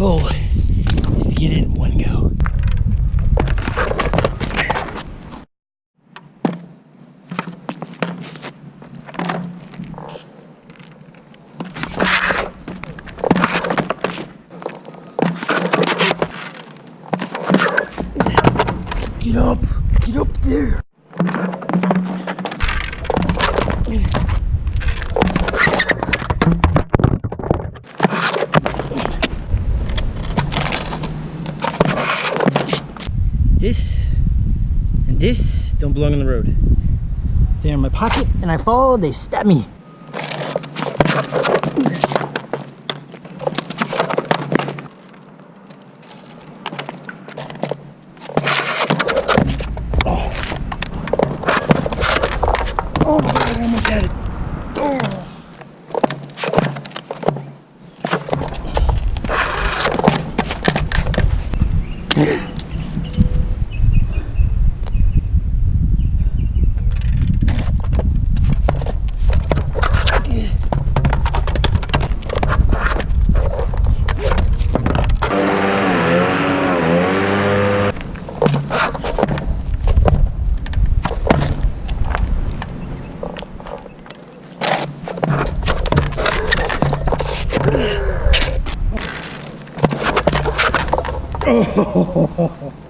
goal is to get it in one go. Get up! Get up there! This and this don't belong on the road. They're in my pocket and I fall, they stab me. Oh Oh.